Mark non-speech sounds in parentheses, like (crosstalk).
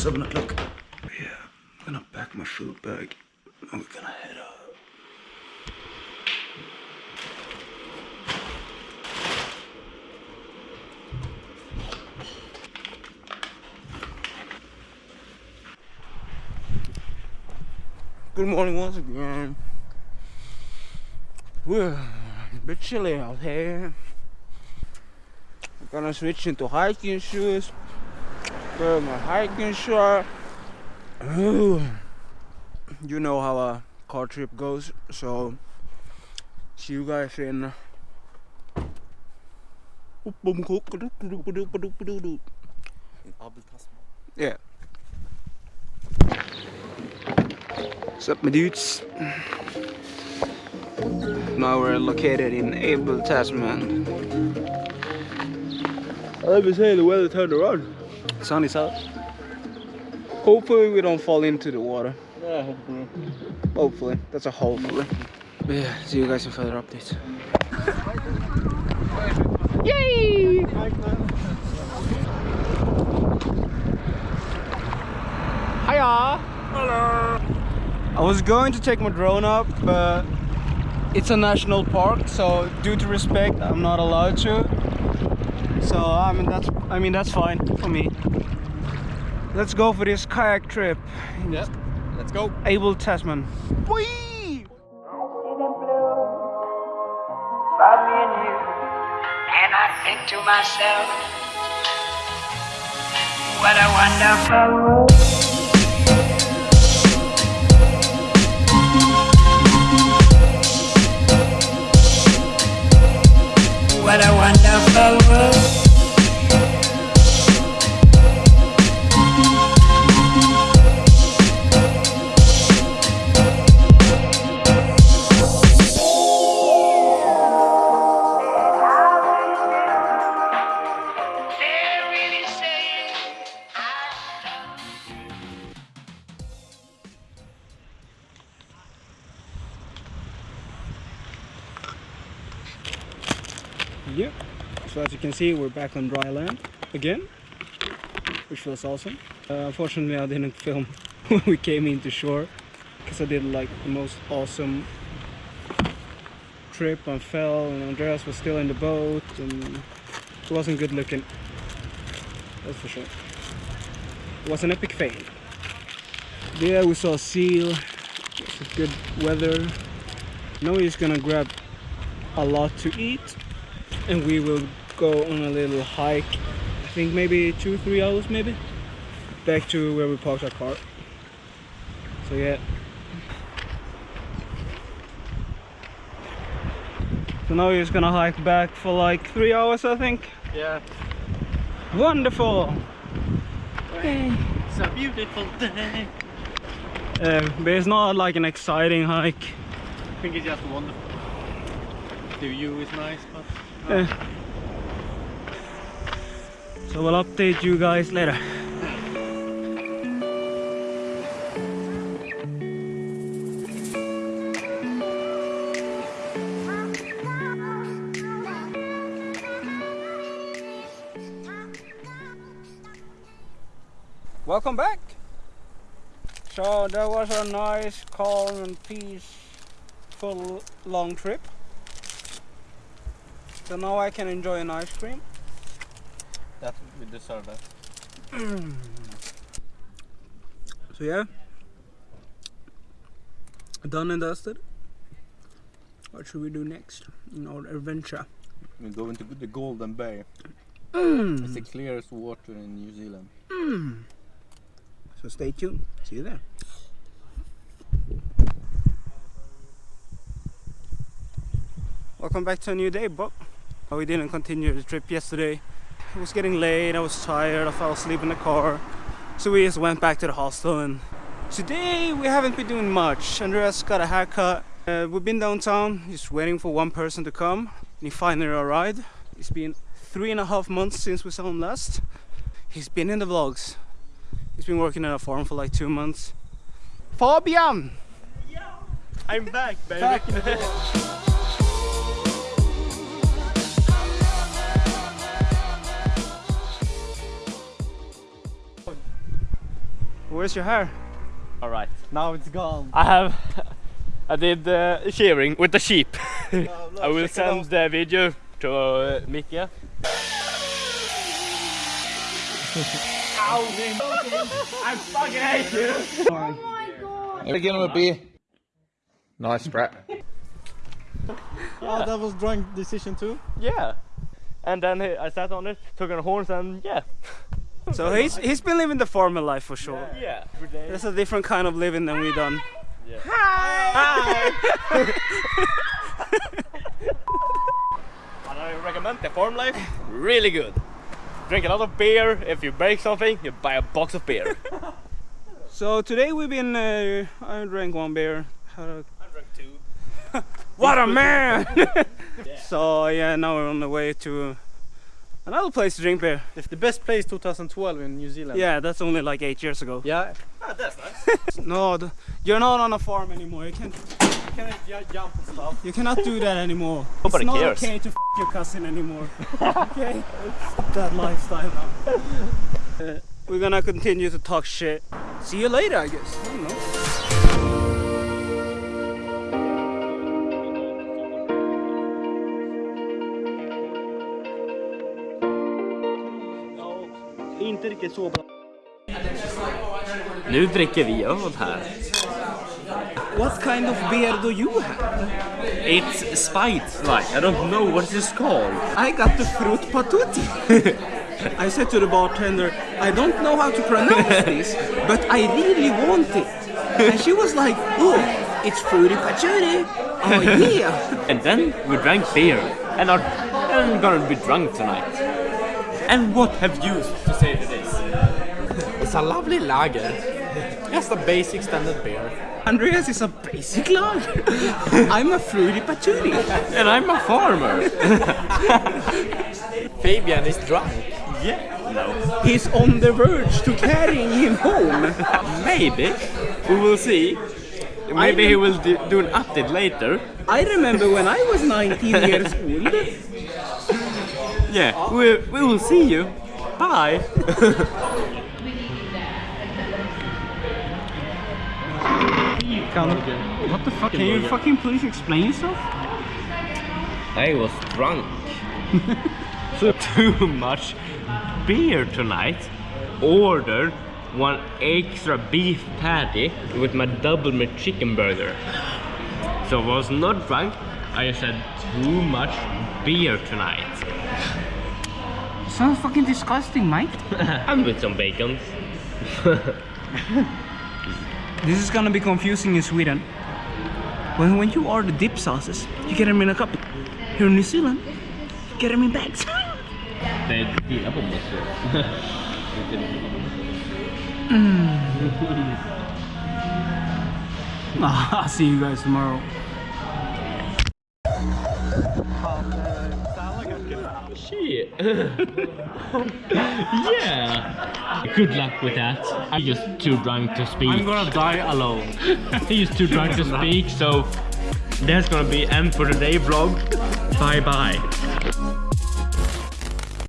7 o'clock. Yeah, I'm gonna pack my food bag and we're gonna head out. Good morning once again. We're a bit chilly out here. I'm gonna switch into hiking shoes. Wear my hiking shirt. Ooh. You know how a car trip goes, so see you guys in. Uh, yeah. What's up, my dudes? Now we're located in Abel, Tasman. I never say the weather turned around. Sun is out. Hopefully we don't fall into the water. Yeah, hopefully. Hopefully. That's a hopefully. But yeah, see you guys in further updates. Yay! Hiya! Hello! I was going to take my drone up, but it's a national park, so due to respect, I'm not allowed to. So I mean that's I mean that's fine for me. Let's go for this kayak trip. Yep. Let's go. Abel Tasman. Whee! see them blue by me and you, and I think to myself, what a wonderful world. What a wonderful world. Yep. So as you can see, we're back on dry land again, which feels awesome. Uh, unfortunately, I didn't (laughs) film when we came into shore because I did like the most awesome trip and fell, and Andreas was still in the boat, and it wasn't good looking. That's for sure. It was an epic fail. There we saw a seal. Good weather. Now just gonna grab a lot to eat and we will go on a little hike I think maybe two three hours maybe back to where we parked our car so yeah so now we're just gonna hike back for like three hours I think Yeah. wonderful It's a beautiful day. uh, but it's not like an exciting hike I think it's just wonderful. The view is nice, but So we'll update you guys later Welcome back. So that was a nice, calm and peaceful long trip. So now I can enjoy an ice cream. that we deserve that. (clears throat) So yeah, done and dusted. What should we do next in our adventure? We go into the Golden Bay. Mm. It's the clearest water in New Zealand. So stay tuned. See you there. Welcome back to a new day, Bob. We didn't continue the trip yesterday. It was getting late, I was tired, I fell asleep in the car. So we just went back to the hostel and today we haven't been doing much. Andreas got a haircut. Uh, we've been downtown, just waiting for one person to come. And he finally arrived. It's been three and a half months since we saw him last. He's been in the vlogs. He's been working at a farm for like two months. Fabian! I'm back, baby. Back (laughs) Where's your hair? All right. Now it's gone. I have. I did uh, shearing with the sheep. (laughs) no, I will check it out. send the video to uh, Micke. (laughs) him a beer. Nice, Brett. (laughs) Oh, that was drunk decision too. Yeah. And then I sat on it, took on the horns, and yeah. So he's he's been living the farmer life for sure. Yeah. Every day. That's a different kind of living than we done. But (laughs) I recommend the farm life. Really good. Drink a lot of beer. If you break something, you buy a box of beer. (laughs) So today we've been. Uh, I drank one beer. Had a- I drank two. (laughs) What a man! So yeah, now we're on the way to another place to drink beer. It's the best place 2012 in New Zealand. Yeah, that's only like eight years ago. Yeah. Ah, that's nice. (laughs) No, th- you're not on a farm anymore. You can't. Can I jump and stuff? You cannot do that anymore. (laughs) Nobody it's not cares. okay to f your cousin anymore. (laughs) okay, Stop that lifestyle now. Uh, we're gonna continue to talk shit. See you later, I guess. I Inte riktigt så bra. Nu dricker vi öl här. What kind of beer do you have? It's spite like. I don't know what it's called. I got the fruit patuti. (laughs) I said to the bartender, I don't know how to pronounce (laughs) this, but I really want it. And she was like, oh, it's fruity patchouli. Oh yeah. (laughs) And then we drank beer and are and gonna be drunk tonight. And what have you It's a lovely lager. Just a basic standard beer. Andreas is a basic lager. (laughs) I'm a fruity patchouli. And I'm a farmer. (laughs) Fabian is drunk. yeah. No. He's on the verge to carrying him home. Maybe. We will see. Maybe he will do, do an update later. I remember when I was 19 (laughs) years old. Yeah. We, we will see you. Bye. What the fuck? Can you fucking please explain yourself? I was drunk. (laughs) so too much beer tonight. Ordered one extra beef patty with my double meat chicken burger. So I was not drunk. I just had too much beer tonight. Sounds fucking disgusting, mate. (laughs) and with some bacon. (laughs) This is gonna be confusing in Sweden. When, when you order dip sauces, you get them in a cup. Here in New Zealand, you get them in bags. (laughs) Pommes. (laughs) (laughs) I'll see you guys tomorrow. Oh, shit. (laughs) yeah. Good luck with that. I'm just too drunk to speak. I'm gonna die alone. (laughs) He's too drunk to (laughs) speak, so that's gonna be end for the day vlog. Bye bye.